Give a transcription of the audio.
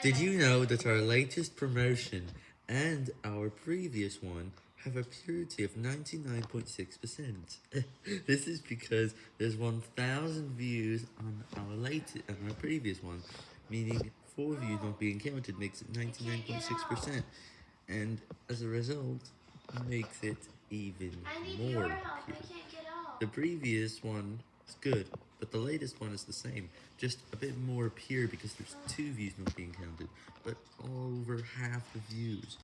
Did you know that our latest promotion and our previous one have a purity of 99.6%? this is because there's 1,000 views on our latest, and our previous one, meaning 4 views not being counted makes it 99.6%, and as a result, makes it even more pure. I can't get off. The previous one is good, but the latest one is the same, just a bit more pure because there's two views not being counted, but over half the views.